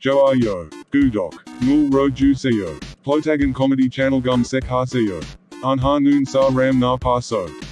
Joayo, Gudok, Nul Roju Plotagon Comedy Channel Gum Sek Ha Seo, Anha Noon Sa Ram Na Paso.